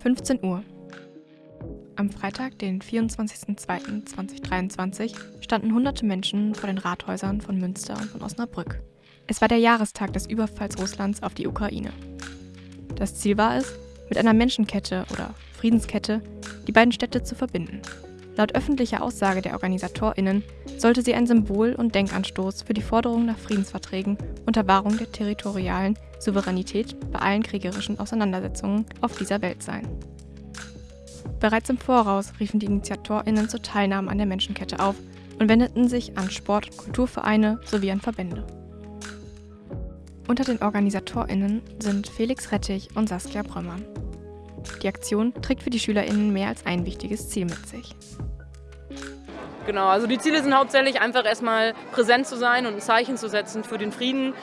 15 Uhr. Am Freitag, den 24.02.2023, standen hunderte Menschen vor den Rathäusern von Münster und von Osnabrück. Es war der Jahrestag des Überfalls Russlands auf die Ukraine. Das Ziel war es, mit einer Menschenkette oder Friedenskette die beiden Städte zu verbinden. Laut öffentlicher Aussage der OrganisatorInnen sollte sie ein Symbol und Denkanstoß für die Forderung nach Friedensverträgen unter Wahrung der territorialen Souveränität bei allen kriegerischen Auseinandersetzungen auf dieser Welt sein. Bereits im Voraus riefen die InitiatorInnen zur Teilnahme an der Menschenkette auf und wendeten sich an Sport- und Kulturvereine sowie an Verbände. Unter den OrganisatorInnen sind Felix Rettich und Saskia Brömmern. Die Aktion trägt für die SchülerInnen mehr als ein wichtiges Ziel mit sich. Genau, also die Ziele sind hauptsächlich einfach erstmal präsent zu sein und ein Zeichen zu setzen für den Frieden.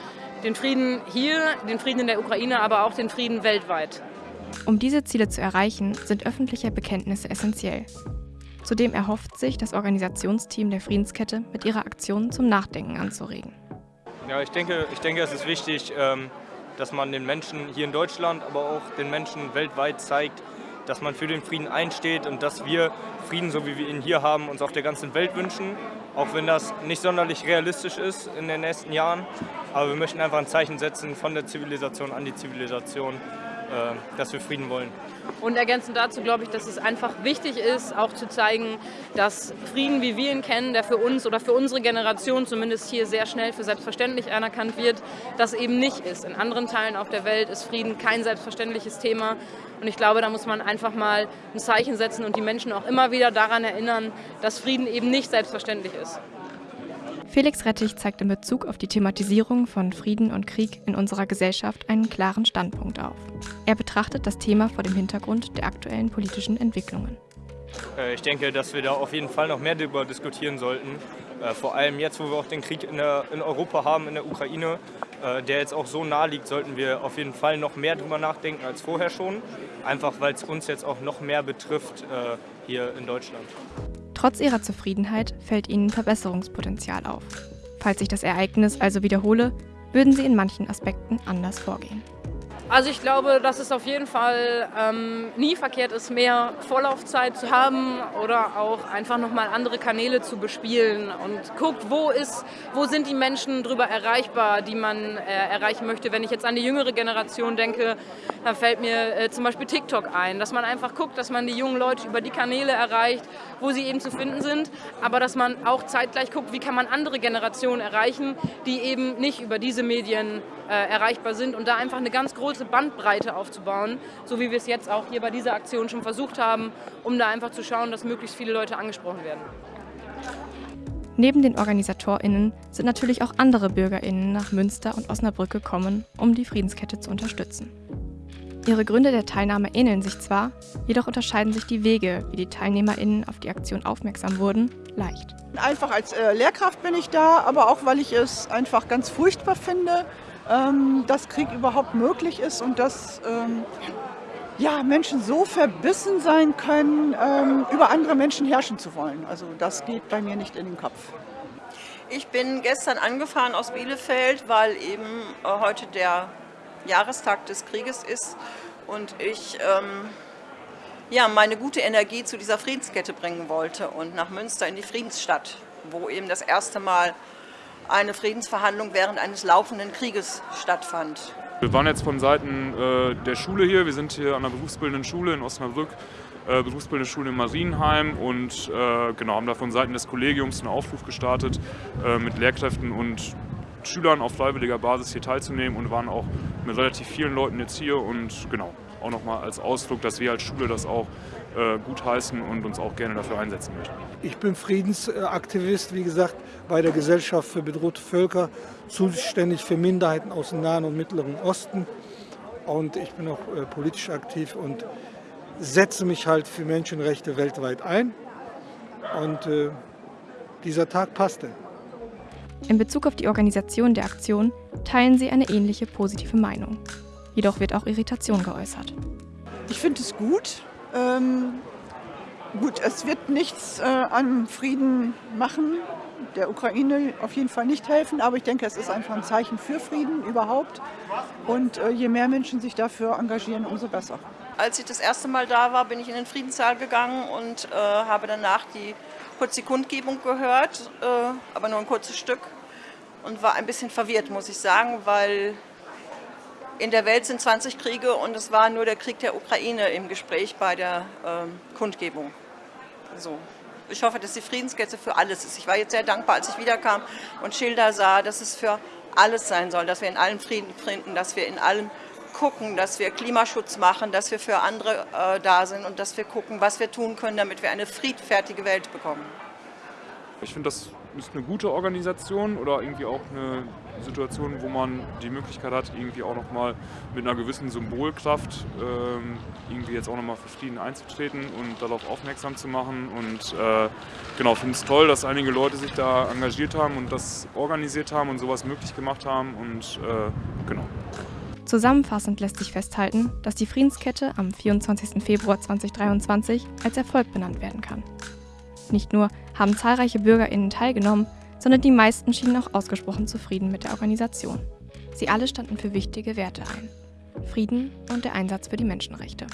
Den Frieden hier, den Frieden in der Ukraine, aber auch den Frieden weltweit. Um diese Ziele zu erreichen, sind öffentliche Bekenntnisse essentiell. Zudem erhofft sich das Organisationsteam der Friedenskette mit ihrer Aktion zum Nachdenken anzuregen. Ja, ich denke, ich denke, es ist wichtig, ähm, dass man den Menschen hier in Deutschland, aber auch den Menschen weltweit zeigt, dass man für den Frieden einsteht und dass wir Frieden, so wie wir ihn hier haben, uns auf der ganzen Welt wünschen. Auch wenn das nicht sonderlich realistisch ist in den nächsten Jahren. Aber wir möchten einfach ein Zeichen setzen von der Zivilisation an die Zivilisation, dass wir Frieden wollen. Und ergänzend dazu glaube ich, dass es einfach wichtig ist, auch zu zeigen, dass Frieden, wie wir ihn kennen, der für uns oder für unsere Generation zumindest hier sehr schnell für selbstverständlich anerkannt wird, das eben nicht ist. In anderen Teilen auf der Welt ist Frieden kein selbstverständliches Thema. Und ich glaube, da muss man einfach mal ein Zeichen setzen und die Menschen auch immer wieder daran erinnern, dass Frieden eben nicht selbstverständlich ist. Felix Rettich zeigt in Bezug auf die Thematisierung von Frieden und Krieg in unserer Gesellschaft einen klaren Standpunkt auf. Er betrachtet das Thema vor dem Hintergrund der aktuellen politischen Entwicklungen. Äh, ich denke, dass wir da auf jeden Fall noch mehr darüber diskutieren sollten. Äh, vor allem jetzt, wo wir auch den Krieg in, Europa haben, in der Ukraine, äh, der jetzt auch so nahe liegt, sollten wir auf jeden Fall noch mehr darüber nachdenken als vorher schon. Einfach weil es uns jetzt auch noch mehr betrifft hier in Deutschland. Trotz ihrer Zufriedenheit fällt ihnen Verbesserungspotenzial auf. Falls sich das Ereignis also wiederhole, würden sie in manchen Aspekten anders vorgehen. Also ich glaube, dass es auf jeden Fall ähm, nie verkehrt ist, mehr Vorlaufzeit zu haben oder auch einfach nochmal andere Kanäle zu bespielen und guckt, wo, ist, wo sind die Menschen drüber erreichbar, die man äh, erreichen möchte. Wenn ich jetzt an die jüngere Generation denke, dann fällt mir äh, zum Beispiel TikTok ein, dass man einfach guckt, dass man die jungen Leute über die Kanäle erreicht, wo sie eben zu finden sind, aber dass man auch zeitgleich guckt, wie kann man andere Generationen erreichen, die eben nicht über diese Medien äh, erreichbar sind und da einfach eine ganz große Bandbreite aufzubauen, so wie wir es jetzt auch hier bei dieser Aktion schon versucht haben, um da einfach zu schauen, dass möglichst viele Leute angesprochen werden. Neben den OrganisatorInnen sind natürlich auch andere BürgerInnen nach Münster und Osnabrück gekommen, um die Friedenskette zu unterstützen. Ihre Gründe der Teilnahme ähneln sich zwar, jedoch unterscheiden sich die Wege, wie die TeilnehmerInnen auf die Aktion aufmerksam wurden, leicht. Einfach als äh, Lehrkraft bin ich da, aber auch weil ich es einfach ganz furchtbar finde, ähm, dass Krieg überhaupt möglich ist und dass ähm, ja, Menschen so verbissen sein können, ähm, über andere Menschen herrschen zu wollen. Also das geht bei mir nicht in den Kopf. Ich bin gestern angefahren aus Bielefeld, weil eben äh, heute der Jahrestag des Krieges ist und ich ähm, ja, meine gute Energie zu dieser Friedenskette bringen wollte und nach Münster in die Friedensstadt, wo eben das erste Mal eine Friedensverhandlung während eines laufenden Krieges stattfand. Wir waren jetzt von Seiten äh, der Schule hier, wir sind hier an der berufsbildenden Schule in Osnabrück, äh, berufsbildende Schule in Marienheim und äh, genau, haben da von Seiten des Kollegiums einen Aufruf gestartet, mit Lehrkräften und Schülern auf freiwilliger Basis hier teilzunehmen und waren auch mit relativ vielen Leuten jetzt hier und genau, auch nochmal als Ausdruck, dass wir als Schule das auch äh, gutheißen und uns auch gerne dafür einsetzen möchten. Ich bin Friedensaktivist, wie gesagt, bei der Gesellschaft für bedrohte Völker, zuständig für Minderheiten aus dem Nahen und Mittleren Osten. Und ich bin auch äh, politisch aktiv und setze mich halt für Menschenrechte weltweit ein. Und äh, dieser Tag passte. In Bezug auf die Organisation der Aktion teilen sie eine ähnliche positive Meinung. Jedoch wird auch Irritation geäußert. Ich finde es gut. Ähm, gut, es wird nichts äh, an Frieden machen, der Ukraine auf jeden Fall nicht helfen, aber ich denke, es ist einfach ein Zeichen für Frieden überhaupt. Und äh, je mehr Menschen sich dafür engagieren, umso besser. Als ich das erste Mal da war, bin ich in den Friedenssaal gegangen und äh, habe danach die, kurz die Kundgebung gehört, äh, aber nur ein kurzes Stück und war ein bisschen verwirrt, muss ich sagen, weil in der Welt sind 20 Kriege und es war nur der Krieg der Ukraine im Gespräch bei der ähm, Kundgebung. So. Ich hoffe, dass die Friedenskette für alles ist. Ich war jetzt sehr dankbar, als ich wiederkam und Schilder sah, dass es für alles sein soll, dass wir in allem Frieden finden, dass wir in allem gucken, dass wir Klimaschutz machen, dass wir für andere äh, da sind und dass wir gucken, was wir tun können, damit wir eine friedfertige Welt bekommen. Ich finde, das ist eine gute Organisation oder irgendwie auch eine Situation, wo man die Möglichkeit hat, irgendwie auch nochmal mit einer gewissen Symbolkraft ähm, irgendwie jetzt auch nochmal für Frieden einzutreten und darauf aufmerksam zu machen. Und äh, genau, finde es toll, dass einige Leute sich da engagiert haben und das organisiert haben und sowas möglich gemacht haben. Und äh, genau. Zusammenfassend lässt sich festhalten, dass die Friedenskette am 24. Februar 2023 als Erfolg benannt werden kann. Nicht nur haben zahlreiche BürgerInnen teilgenommen, sondern die meisten schienen auch ausgesprochen zufrieden mit der Organisation. Sie alle standen für wichtige Werte ein. Frieden und der Einsatz für die Menschenrechte.